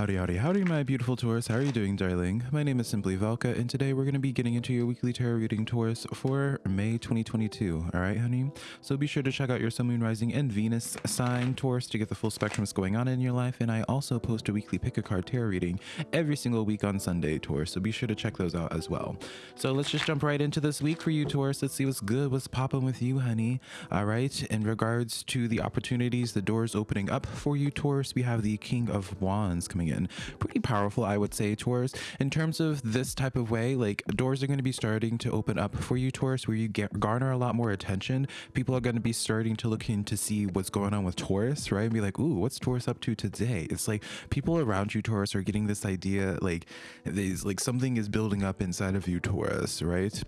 Howdy, howdy, howdy, my beautiful Taurus. How are you doing, darling? My name is Simply Velka, and today we're going to be getting into your weekly tarot reading, Taurus, for May 2022. All right, honey? So be sure to check out your Sun, Moon, Rising, and Venus sign, Taurus, to get the full spectrum going on in your life. And I also post a weekly pick a card tarot reading every single week on Sunday, Taurus. So be sure to check those out as well. So let's just jump right into this week for you, Taurus. Let's see what's good, what's popping with you, honey. All right. In regards to the opportunities, the doors opening up for you, Taurus, we have the King of Wands coming in. Pretty powerful, I would say, Taurus. In terms of this type of way, like doors are going to be starting to open up for you, Taurus, where you get garner a lot more attention. People are going to be starting to look in to see what's going on with Taurus, right? And be like, ooh, what's Taurus up to today? It's like people around you, Taurus, are getting this idea like there's like something is building up inside of you, Taurus, right?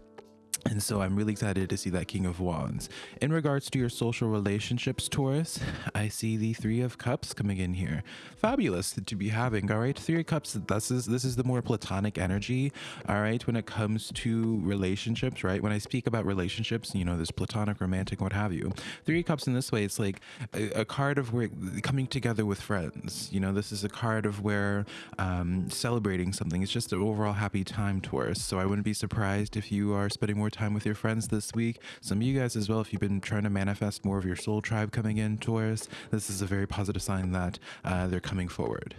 And so I'm really excited to see that King of Wands. In regards to your social relationships, Taurus, I see the Three of Cups coming in here. Fabulous to be having, all right? Three of Cups, this is, this is the more platonic energy, all right, when it comes to relationships, right? When I speak about relationships, you know, this platonic, romantic, what have you. Three of Cups in this way, it's like a, a card of where coming together with friends. You know, this is a card of where um, celebrating something. It's just an overall happy time, Taurus. So I wouldn't be surprised if you are spending more time with your friends this week. Some of you guys as well, if you've been trying to manifest more of your soul tribe coming in, Taurus, this is a very positive sign that uh, they're coming forward.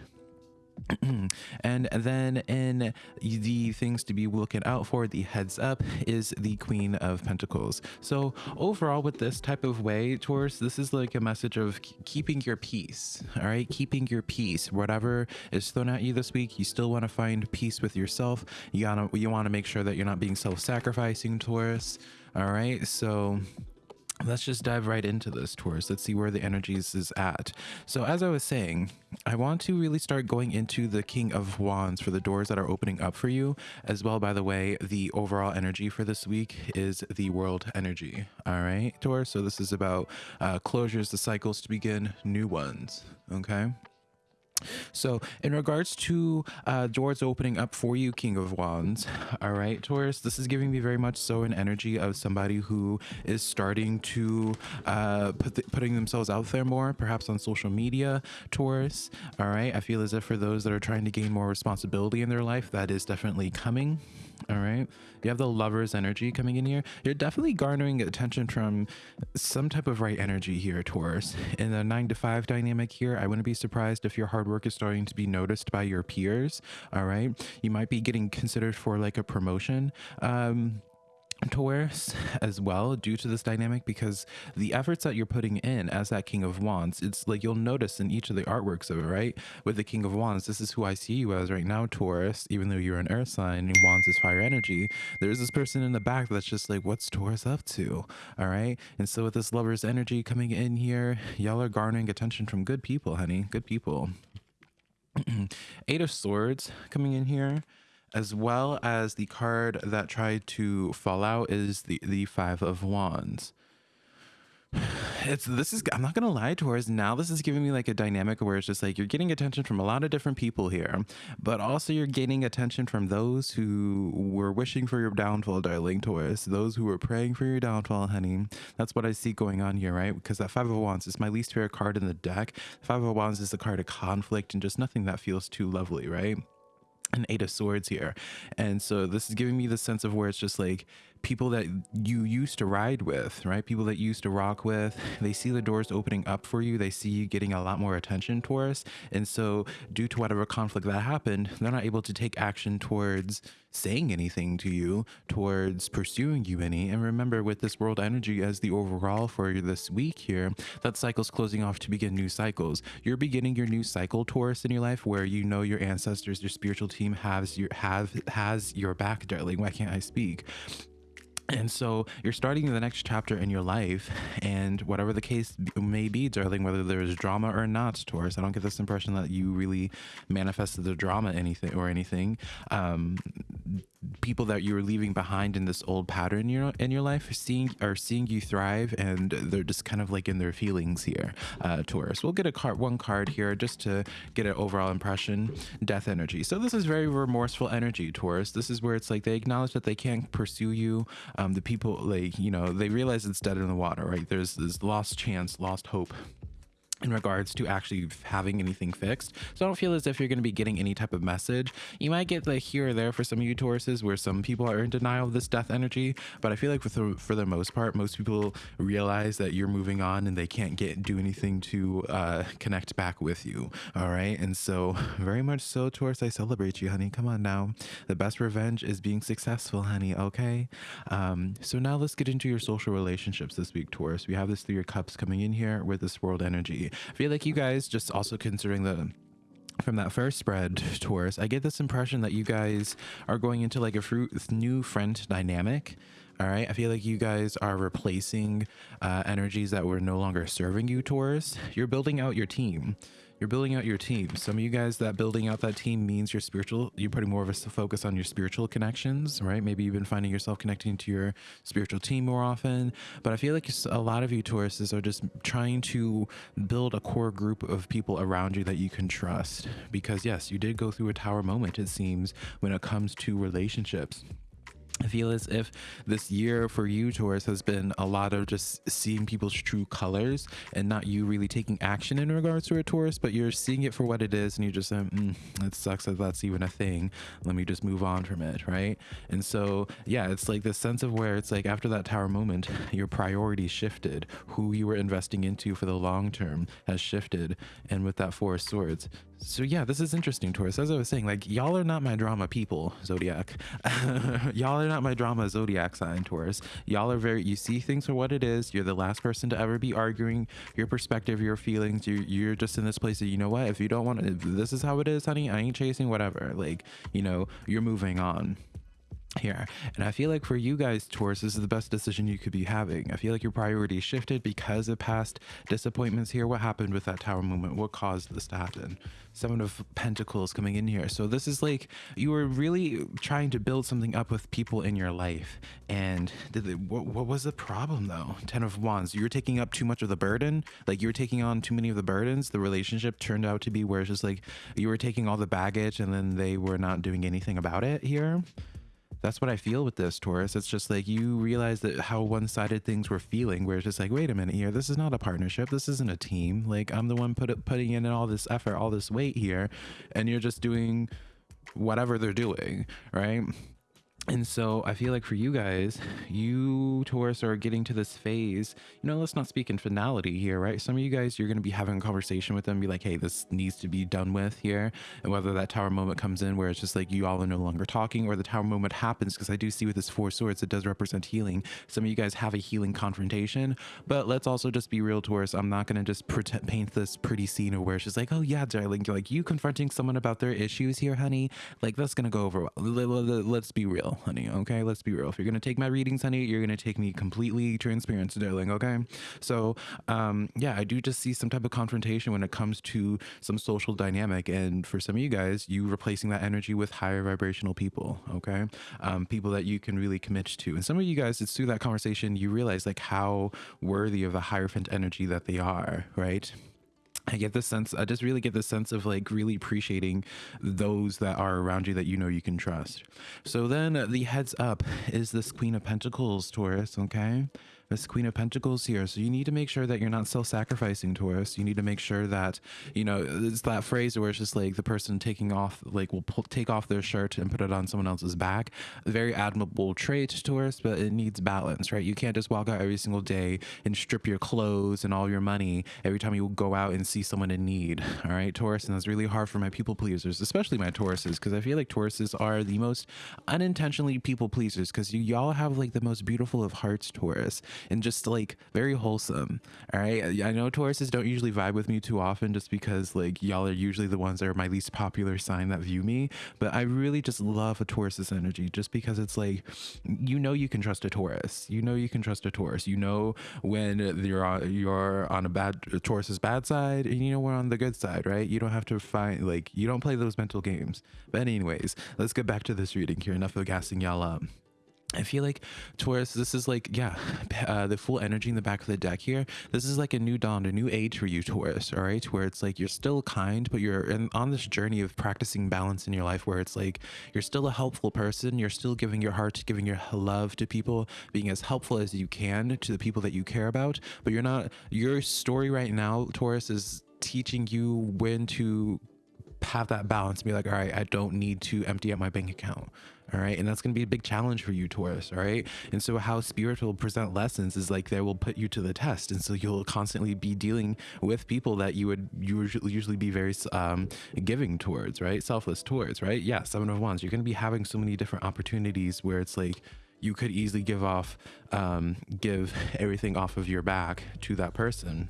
and then in the things to be looking out for the heads up is the queen of pentacles. So overall with this type of way Taurus this is like a message of keeping your peace all right? Keeping your peace. Whatever is thrown at you this week you still want to find peace with yourself. You gotta you want to make sure that you're not being self-sacrificing Taurus all right? So let's just dive right into this Taurus. Let's see where the energies is at. So as I was saying, I want to really start going into the King of Wands for the doors that are opening up for you. As well, by the way, the overall energy for this week is the world energy. All right, Taurus. So this is about uh, closures, the cycles to begin, new ones. Okay. So, in regards to uh, doors opening up for you, King of Wands, all right, Taurus, this is giving me very much so an energy of somebody who is starting to uh, put the, putting themselves out there more, perhaps on social media, Taurus. All right, I feel as if for those that are trying to gain more responsibility in their life, that is definitely coming. All right. You have the lover's energy coming in here. You're definitely garnering attention from some type of right energy here, Taurus. In the nine to five dynamic here, I wouldn't be surprised if your hard work is starting to be noticed by your peers. All right. You might be getting considered for like a promotion. Um, Taurus as well due to this dynamic because the efforts that you're putting in as that King of Wands, it's like you'll notice in each of the artworks of it, right? With the King of Wands, this is who I see you as right now, Taurus, even though you're an earth sign and Wands is fire energy. There's this person in the back that's just like, what's Taurus up to? All right. And so with this lover's energy coming in here, y'all are garnering attention from good people, honey. Good people. Eight of Swords coming in here as well as the card that tried to fall out is the the five of wands it's this is i'm not gonna lie towards now this is giving me like a dynamic where it's just like you're getting attention from a lot of different people here but also you're getting attention from those who were wishing for your downfall darling taurus those who were praying for your downfall honey. That's what i see going on here right? Because that five of wands is my least favorite card in the deck. Five of wands is the card of conflict and just nothing that feels too lovely right? An eight of swords here. And so this is giving me the sense of where it's just like people that you used to ride with, right? People that used to rock with, they see the doors opening up for you. They see you getting a lot more attention towards. And so, due to whatever conflict that happened, they're not able to take action towards saying anything to you, towards pursuing you any. And remember, with this world energy as the overall for this week here, that cycle's closing off to begin new cycles. You're beginning your new cycle, Taurus, in your life where you know your ancestors, your spiritual team has your have has your back, darling. Why can't I speak? And so you're starting the next chapter in your life, and whatever the case may be, darling, whether there's drama or not, Taurus, I don't get this impression that you really manifested the drama anything or anything. Um, people that you were leaving behind in this old pattern in your in your life are seeing are seeing you thrive and they're just kind of like in their feelings here uh taurus. We'll get a card one card here just to get an overall impression. Death energy. So this is very remorseful energy taurus. This is where it's like they acknowledge that they can't pursue you um the people like you know they realize it's dead in the water right? There's this lost chance lost hope in regards to actually having anything fixed. So I don't feel as if you're going to be getting any type of message. You might get like here or there for some of you Tauruses where some people are in denial of this death energy, but I feel like for the, for the most part, most people realize that you're moving on and they can't get do anything to uh, connect back with you. All right. And so very much so, Taurus, I celebrate you, honey. Come on now. The best revenge is being successful, honey. Okay. Um, so now let's get into your social relationships this week, Taurus. We have this three of cups coming in here with this world energy. I feel like you guys just also considering the from that first spread Taurus, I get this impression that you guys are going into like a fruit, new friend dynamic. All right. I feel like you guys are replacing uh, energies that were no longer serving you, Taurus. You're building out your team you're building out your team. Some of you guys that building out that team means your spiritual, you're putting more of a focus on your spiritual connections, right? Maybe you've been finding yourself connecting to your spiritual team more often. But I feel like a lot of you Tauruses are just trying to build a core group of people around you that you can trust. Because yes, you did go through a tower moment, it seems, when it comes to relationships. I feel as if this year for you, Taurus, has been a lot of just seeing people's true colors and not you really taking action in regards to a Taurus, but you're seeing it for what it is and you're just like, mm, it sucks that that's even a thing. Let me just move on from it, right? And so, yeah, it's like this sense of where it's like after that tower moment, your priorities shifted. Who you were investing into for the long term has shifted. And with that Four of Swords, so yeah, this is interesting, Taurus. As I was saying, like y'all are not my drama people, Zodiac. y'all are not my drama Zodiac sign, Taurus. Y'all are very. You see things for what it is. You're the last person to ever be arguing your perspective, your feelings. You you're just in this place that you know what? If you don't want, if this is how it is, honey. I ain't chasing whatever. Like you know, you're moving on here. And I feel like for you guys, Taurus, this is the best decision you could be having. I feel like your priorities shifted because of past disappointments here. What happened with that tower movement? What caused this to happen? Seven of Pentacles coming in here. So this is like you were really trying to build something up with people in your life. And they, what, what was the problem though? Ten of Wands. You were taking up too much of the burden. Like you were taking on too many of the burdens. The relationship turned out to be where it's just like you were taking all the baggage and then they were not doing anything about it here that's what I feel with this Taurus. It's just like you realize that how one-sided things were feeling, where it's just like, wait a minute here, this is not a partnership, this isn't a team. Like I'm the one put putting in all this effort, all this weight here, and you're just doing whatever they're doing, right? And so I feel like for you guys, you Taurus are getting to this phase. You know, let's not speak in finality here, right? Some of you guys, you're going to be having a conversation with them, be like, hey, this needs to be done with here. And whether that tower moment comes in where it's just like you all are no longer talking, or the tower moment happens, because I do see with this four swords, it does represent healing. Some of you guys have a healing confrontation, but let's also just be real, Taurus. I'm not going to just pretend, paint this pretty scene where it's just like, oh yeah, darling, you're like you confronting someone about their issues here, honey. Like that's going to go over. Let's be real honey. Okay, let's be real. If you're gonna take my readings, honey, you're gonna take me completely transparent, darling. Okay, so um, yeah, I do just see some type of confrontation when it comes to some social dynamic, and for some of you guys, you replacing that energy with higher vibrational people. Okay, um, people that you can really commit to, and some of you guys, it's through that conversation you realize like how worthy of a hierophant energy that they are, right? I get this sense, I just really get this sense of like really appreciating those that are around you that you know you can trust. So then uh, the heads up is this Queen of Pentacles, Taurus, okay? This Queen of Pentacles here. So you need to make sure that you're not self-sacrificing, Taurus. You need to make sure that, you know, it's that phrase where it's just like the person taking off, like will pull, take off their shirt and put it on someone else's back. Very admirable trait, Taurus, but it needs balance, right? You can't just walk out every single day and strip your clothes and all your money every time you go out and see someone in need, all right, Taurus? And that's really hard for my people pleasers, especially my Tauruses, because I feel like Tauruses are the most unintentionally people pleasers because you y'all have like the most beautiful of hearts, Taurus and just like very wholesome. All right. I know Tauruses don't usually vibe with me too often just because like y'all are usually the ones that are my least popular sign that view me. But I really just love a Taurus's energy just because it's like, you know, you can trust a Taurus. You know, you can trust a Taurus. You know, when you're on, you're on a bad Taurus's bad side and you know, we're on the good side, right? You don't have to find like, you don't play those mental games. But anyways, let's get back to this reading here. Enough of gassing y'all up. I feel like Taurus, this is like, yeah, uh, the full energy in the back of the deck here. This is like a new dawn, a new age for you, Taurus, all right? Where it's like you're still kind, but you're in, on this journey of practicing balance in your life where it's like you're still a helpful person. You're still giving your heart, giving your love to people, being as helpful as you can to the people that you care about. But you're not, your story right now, Taurus, is teaching you when to have that balance and be like, all right, I don't need to empty out my bank account. All right. And that's going to be a big challenge for you, Taurus. All right. And so, how spirit will present lessons is like they will put you to the test. And so, you'll constantly be dealing with people that you would usually, be very um, giving towards, right? Selfless towards, right? Yeah. Seven of Wands. You're going to be having so many different opportunities where it's like, you could easily give off, um, give everything off of your back to that person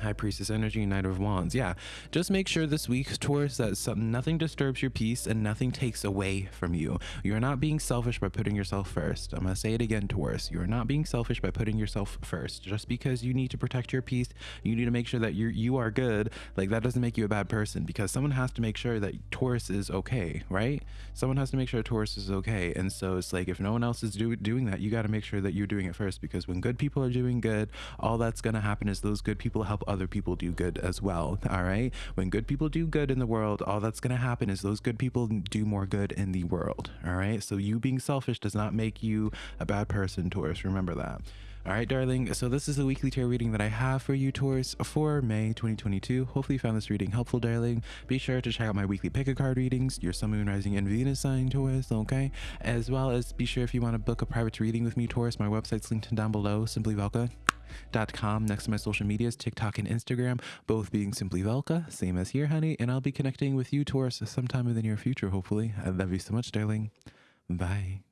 High Priestess energy, Knight of Wands. Yeah, just make sure this week, Taurus, that nothing disturbs your peace and nothing takes away from you. You're not being selfish by putting yourself first. I'm going to say it again, Taurus. You're not being selfish by putting yourself first. Just because you need to protect your peace, you need to make sure that you you are good. Like that doesn't make you a bad person because someone has to make sure that Taurus is okay, right? Someone has to make sure Taurus is okay. And so it's like if no one else is do, doing that, you got to make sure that you're doing it first because when good people are doing good, all that's going to happen is those good people help other people do good as well. All right. When good people do good in the world, all that's going to happen is those good people do more good in the world. All right. So you being selfish does not make you a bad person, Taurus. Remember that. All right, darling. So this is the weekly tarot reading that I have for you, Taurus, for May 2022. Hopefully you found this reading helpful, darling. Be sure to check out my weekly pick a card readings, your Sun, Moon, Rising, and Venus sign, Taurus, okay? As well as be sure if you want to book a private reading with me, Taurus, my website's linked down below, Simply Velka com next to my social medias, TikTok and Instagram, both being simply Velka, same as here, honey. And I'll be connecting with you, Taurus, sometime in the near future, hopefully. I love you so much, darling. Bye.